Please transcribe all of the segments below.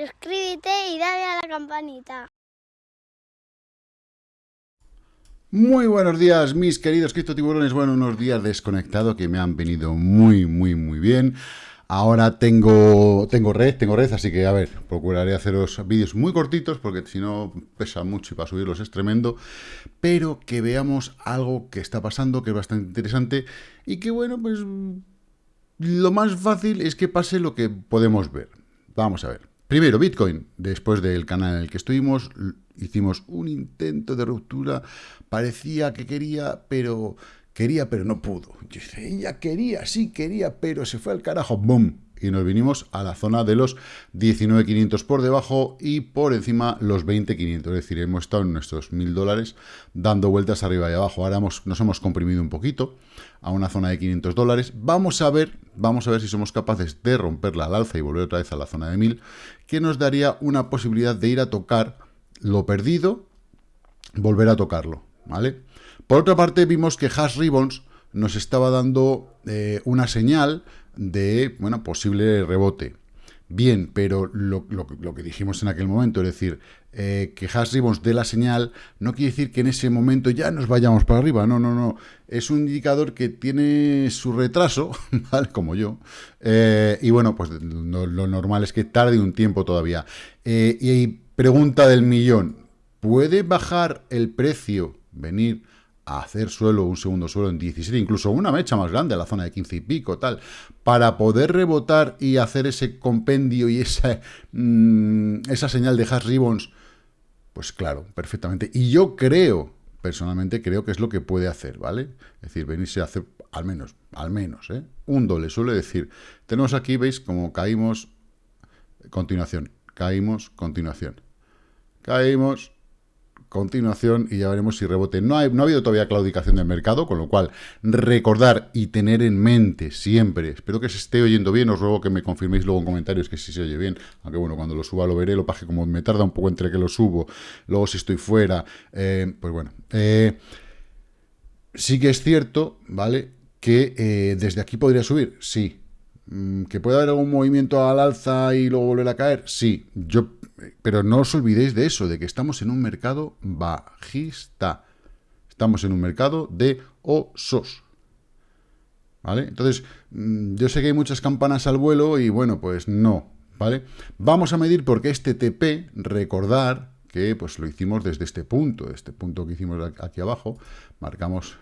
suscríbete y dale a la campanita. Muy buenos días, mis queridos criptotiburones. Bueno, unos días desconectado que me han venido muy, muy, muy bien. Ahora tengo, tengo red, tengo red, así que a ver, procuraré haceros vídeos muy cortitos porque si no pesa mucho y para subirlos es tremendo, pero que veamos algo que está pasando, que es bastante interesante y que bueno, pues lo más fácil es que pase lo que podemos ver. Vamos a ver. Primero, Bitcoin. Después del canal en el que estuvimos, hicimos un intento de ruptura. Parecía que quería, pero Quería, pero no pudo. Dice, ella quería, sí quería, pero se fue al carajo. ¡Bum! Y nos vinimos a la zona de los 19.500 por debajo y por encima los 20.500. Es decir, hemos estado en nuestros 1.000 dólares dando vueltas arriba y abajo. Ahora nos hemos comprimido un poquito a una zona de 500 dólares. Vamos a ver, vamos a ver si somos capaces de romperla al alza y volver otra vez a la zona de 1.000, que nos daría una posibilidad de ir a tocar lo perdido, volver a tocarlo, ¿vale? Por otra parte, vimos que Hash Ribbons nos estaba dando eh, una señal de, bueno, posible rebote. Bien, pero lo, que dijimos en aquel momento, es decir, eh, que Hash Ribbons dé la señal, no quiere decir que en ese momento ya nos vayamos para arriba, no, no, no. Es un indicador que tiene su retraso, ¿vale? Como yo. Eh, y bueno, pues lo, normal es que tarde un tiempo todavía. y pregunta del millón, ¿puede bajar el precio, venir hacer suelo, un segundo suelo en 17, incluso una mecha más grande, la zona de 15 y pico, tal, para poder rebotar y hacer ese compendio y esa, mm, esa señal de hash ribbons, pues claro, perfectamente. Y yo creo, personalmente creo que es lo que puede hacer, ¿vale? Es decir, venirse a hacer, al menos, al menos, ¿eh? Un doble, suele decir. Tenemos aquí, veis, como caímos, continuación, caímos, continuación. Caímos, continuación y ya veremos si rebote. No, no ha habido todavía claudicación del mercado, con lo cual recordar y tener en mente siempre, espero que se esté oyendo bien, os ruego que me confirméis luego en comentarios que sí se oye bien, aunque bueno, cuando lo suba lo veré, lo paje como me tarda un poco entre que lo subo, luego si estoy fuera, eh, pues bueno. Eh, sí que es cierto, ¿vale? Que eh, desde aquí podría subir, sí. Mm, ¿Que puede haber algún movimiento al alza y luego volver a caer? Sí. Yo pero no os olvidéis de eso, de que estamos en un mercado bajista. Estamos en un mercado de osos. ¿Vale? Entonces, mm, yo sé que hay muchas campanas al vuelo y bueno, pues no, ¿vale? Vamos a medir porque este TP, recordar que pues lo hicimos desde este punto, este punto que hicimos aquí abajo, marcamos,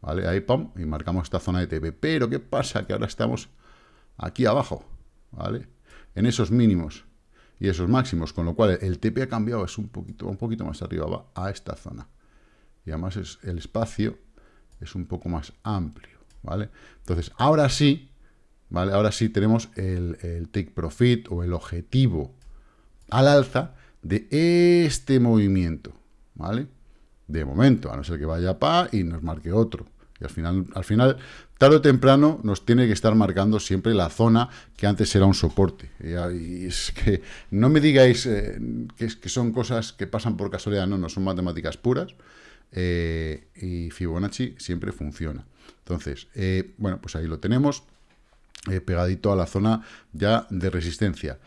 ¿vale? Ahí, pum, y marcamos esta zona de TP. Pero, ¿qué pasa? Que ahora estamos aquí abajo, ¿vale? En esos mínimos y esos máximos, con lo cual el TP ha cambiado, es un poquito, un poquito más arriba, a esta zona. Y además es, el espacio es un poco más amplio, ¿vale? Entonces, ahora sí, ¿vale? Ahora sí tenemos el, el take profit o el objetivo al alza de este movimiento, ¿vale? De momento, a no ser que vaya pa y nos marque otro. Y al final, al final, tarde o temprano, nos tiene que estar marcando siempre la zona que antes era un soporte. Y es que no me digáis eh, que, son cosas que pasan por casualidad, no, no, son matemáticas puras. Eh, y Fibonacci siempre funciona. Entonces, eh, bueno, pues ahí lo tenemos, pegadito a la zona ya de resistencia.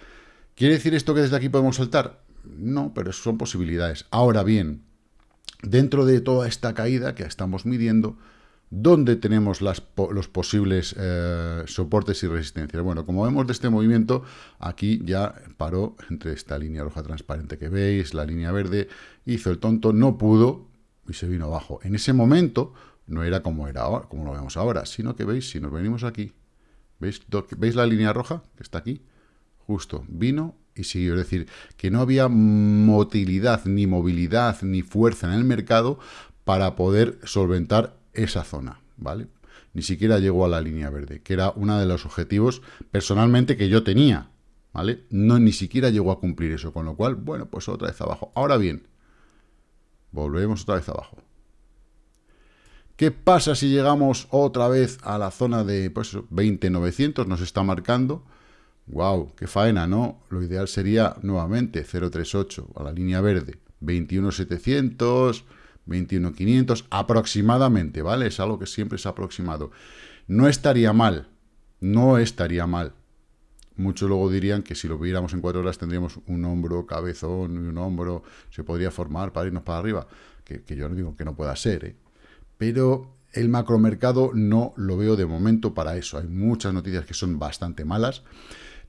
¿Quiere decir esto que desde aquí podemos saltar? No, pero son posibilidades. Ahora bien, dentro de toda esta caída que estamos midiendo, ¿Dónde tenemos los posibles eh, soportes y resistencias? Bueno, como vemos de este movimiento, aquí ya paró entre esta línea roja transparente que veis, la línea verde, hizo el tonto, no pudo y se vino abajo. En ese momento no era como era ahora, como lo vemos ahora, sino que veis, si nos venimos aquí, ¿veis, ¿veis la línea roja que está aquí? Justo, vino y siguió. Es decir, que no había motilidad, ni movilidad, ni fuerza en el mercado para poder solventar esa zona, ¿vale? Ni siquiera llegó a la línea verde, que era uno de los objetivos personalmente que yo tenía, ¿vale? No, ni siquiera llegó a cumplir eso, con lo cual, bueno, pues otra vez abajo. Ahora bien, volvemos otra vez abajo. ¿Qué pasa si llegamos otra vez a la zona de pues, 20.900? Nos está marcando. ¡Wow! ¡Qué faena, ¿no? Lo ideal sería nuevamente 0.38 a la línea verde. 21.700... 21.500 aproximadamente, ¿vale? Es algo que siempre es aproximado. No estaría mal, no estaría mal muchos luego dirían que si lo viéramos en cuatro horas tendríamos un hombro, cabezón y un hombro, se podría formar para irnos para arriba, que, yo no digo que no pueda ser, ¿eh? pero el macromercado no lo veo de momento para eso. Hay muchas noticias que son bastante malas.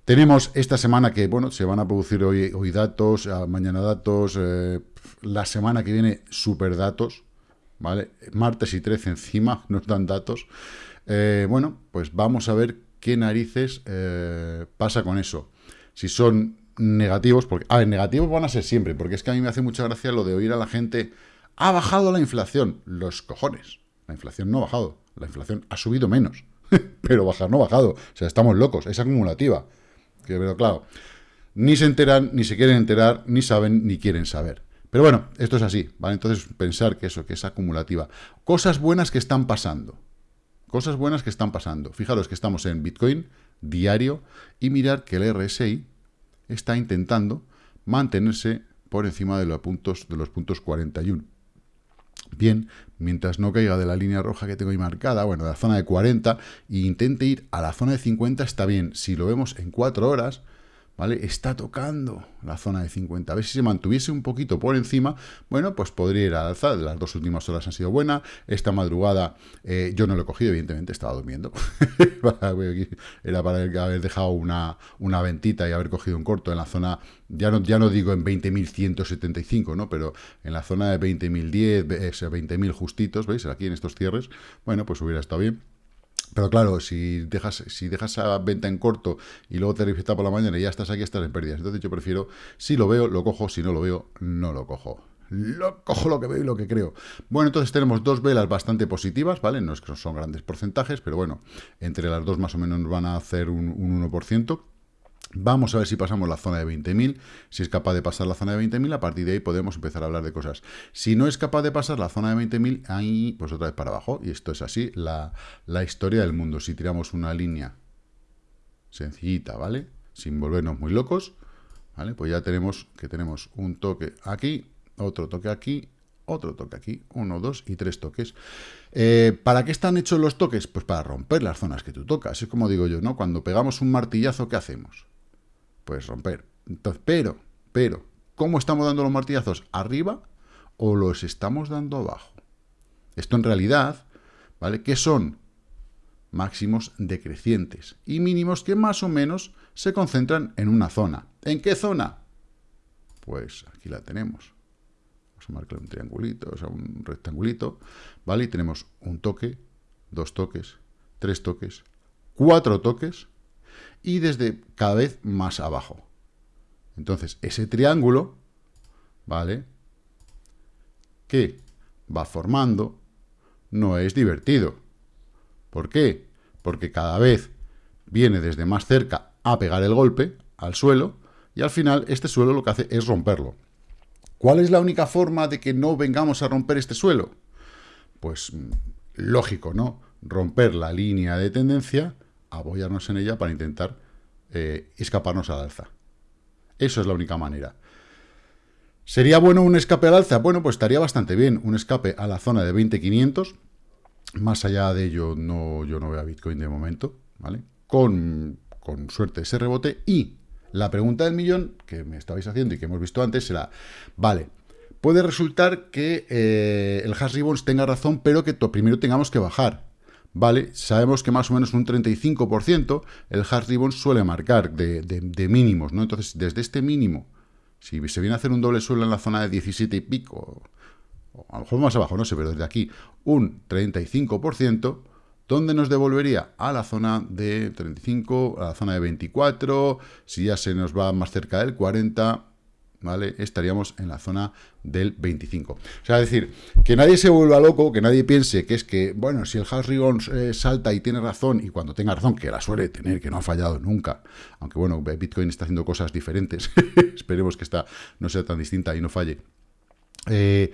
Tenemos esta semana que, bueno, se van a producir hoy, hoy datos, mañana datos, eh, la semana que viene super datos, ¿vale? Martes y 13 encima nos dan datos. Eh, bueno, pues vamos a ver qué narices eh, pasa con eso. Si son negativos, porque, a ver, negativos van a ser siempre, porque es que a mí me hace mucha gracia lo de oír a la gente, ha bajado la inflación, los cojones. La inflación no ha bajado, la inflación ha subido menos, pero bajar no ha bajado. O sea, estamos locos, es acumulativa. Pero claro, ni se enteran, ni se quieren enterar, ni saben, ni quieren saber. Pero bueno, esto es así, ¿vale? Entonces pensar que eso, que es acumulativa. Cosas buenas que están pasando. Cosas buenas que están pasando. Fijaros que estamos en Bitcoin diario y mirar que el RSI está intentando mantenerse por encima de los puntos, de los puntos 41. Bien, mientras no caiga de la línea roja que tengo ahí marcada, bueno, de la zona de 40, e intente ir a la zona de 50, está bien. Si lo vemos en 4 horas, ¿vale? Está tocando la zona de 50. A ver si se mantuviese un poquito por encima, bueno, pues podría ir al alza. Las dos últimas horas han sido buenas. Esta madrugada eh, yo no lo he cogido, evidentemente, estaba durmiendo. Era para haber dejado una, una ventita y haber cogido un corto en la zona, ya no, ya no digo en 20.175, ¿no? Pero en la zona de 20.010, 20.000 justitos, ¿veis? Aquí en estos cierres, bueno, pues hubiera estado bien. Pero claro, si dejas, si dejas esa venta en corto y luego te revienta por la mañana y ya estás aquí, estás en pérdidas. Entonces yo prefiero, si lo veo, lo cojo, si no lo veo, no lo cojo. Lo cojo lo que veo y lo que creo. Bueno, entonces tenemos dos velas bastante positivas, ¿vale? No es que son grandes porcentajes, pero bueno, entre las dos más o menos nos van a hacer un, un 1%. Vamos a ver si pasamos la zona de 20.000, si es capaz de pasar la zona de 20.000, a partir de ahí podemos empezar a hablar de cosas. Si no es capaz de pasar la zona de 20.000, ahí pues otra vez para abajo, y esto es así, la, historia del mundo. Si tiramos una línea sencillita, ¿vale? Sin volvernos muy locos, ¿vale? Pues ya tenemos que tenemos un toque aquí, otro toque aquí, otro toque aquí, uno, dos y tres toques. Eh, ¿Para qué están hechos los toques? Pues para romper las zonas que tú tocas. Es como digo yo, ¿no? Cuando pegamos un martillazo, ¿qué hacemos? Pues romper. Entonces, pero, pero, ¿cómo estamos dando los martillazos? ¿Arriba o los estamos dando abajo? Esto en realidad, ¿vale? ¿Qué son? Máximos decrecientes y mínimos que más o menos se concentran en una zona. ¿En qué zona? Pues aquí la tenemos. Vamos a marcar un triangulito, o sea, un rectangulito, ¿vale? Y tenemos un toque, dos toques, tres toques, cuatro toques, y desde cada vez más abajo. Entonces, ese triángulo, ¿vale? Que va formando, no es divertido. ¿Por qué? Porque cada vez viene desde más cerca a pegar el golpe al suelo y al final este suelo lo que hace es romperlo. ¿Cuál es la única forma de que no vengamos a romper este suelo? Pues mm, lógico, ¿no? Romper la línea de tendencia apoyarnos en ella para intentar eh, escaparnos al alza. Eso es la única manera. ¿Sería bueno un escape al alza? Bueno, pues estaría bastante bien. Un escape a la zona de 20.500. Más allá de ello, no, yo no veo a Bitcoin de momento, ¿vale? Con, suerte ese rebote. Y la pregunta del millón que me estabais haciendo y que hemos visto antes será, vale, puede resultar que eh, el hash ribbons tenga razón, pero que primero tengamos que bajar. ¿Vale? Sabemos que más o menos un 35% el hard ribbon suele marcar de, mínimos, ¿no? Entonces, desde este mínimo, si se viene a hacer un doble suelo en la zona de 17 y pico, o a lo mejor más abajo, no sé, pero desde aquí, un 35%, ¿dónde nos devolvería? A la zona de 35, a la zona de 24, si ya se nos va más cerca del 40, ¿vale? Estaríamos en la zona del 25. O sea, es decir, que nadie se vuelva loco, que nadie piense que es que, bueno, si el House Ribbon eh, salta y tiene razón, y cuando tenga razón, que la suele tener, que no ha fallado nunca, aunque bueno, Bitcoin está haciendo cosas diferentes, esperemos que esta no sea tan distinta y no falle. Eh,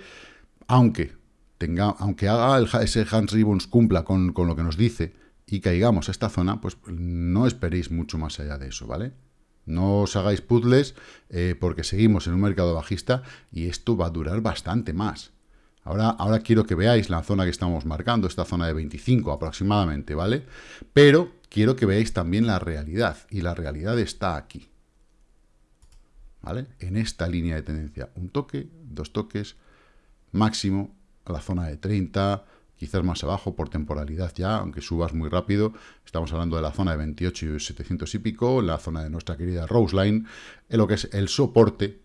aunque tenga, aunque haga ese Hans Ribbons cumpla con lo que nos dice y caigamos a esta zona, pues no esperéis mucho más allá de eso, ¿vale? No os hagáis puzzles eh, porque seguimos en un mercado bajista y esto va a durar bastante más. Ahora, ahora quiero que veáis la zona que estamos marcando, esta zona de 25 aproximadamente, ¿vale? Pero quiero que veáis también la realidad, y la realidad está aquí, ¿vale? En esta línea de tendencia, un toque, dos toques, máximo a la zona de 30, quizás más abajo por temporalidad ya, aunque subas muy rápido. Estamos hablando de la zona de 28 y 700 y pico, la zona de nuestra querida Roseline, en lo que es el soporte,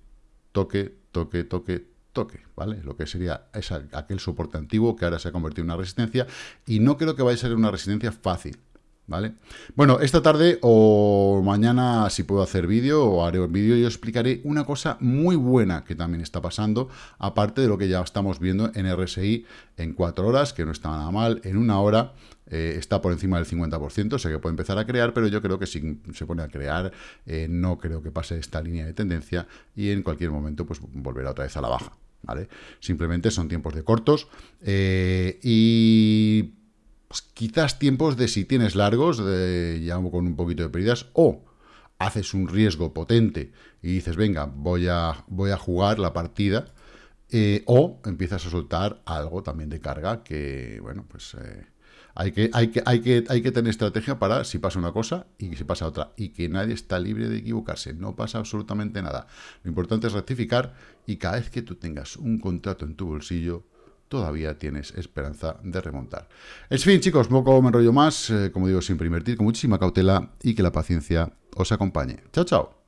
toque, toque, toque, toque, ¿vale? Lo que sería aquel soporte antiguo que ahora se ha convertido en una resistencia y no creo que vaya a ser una resistencia fácil, ¿vale? Bueno, esta tarde o mañana, si puedo hacer vídeo o haré un vídeo, yo explicaré una cosa muy buena que también está pasando, aparte de lo que ya estamos viendo en RSI en cuatro horas, que no está nada mal, en una hora eh, está por encima del 50%, sé que puede empezar a crear, pero yo creo que si se pone a crear, eh, no creo que pase esta línea de tendencia y en cualquier momento pues volverá otra vez a la baja, ¿vale? Simplemente son tiempos de cortos eh, y pues, quizás tiempos de si tienes largos, de, ya con un poquito de pérdidas, o haces un riesgo potente y dices, venga, voy a, voy a jugar la partida, eh, o empiezas a soltar algo también de carga que, bueno, pues... Eh, hay que, hay, que, hay, que, hay que tener estrategia para si pasa una cosa y si pasa otra. Y que nadie está libre de equivocarse. No pasa absolutamente nada. Lo importante es rectificar y cada vez que tú tengas un contrato en tu bolsillo, todavía tienes esperanza de remontar. En fin, chicos, poco me enrollo más. Eh, como digo, siempre invertir con muchísima cautela y que la paciencia os acompañe. Chao, chao.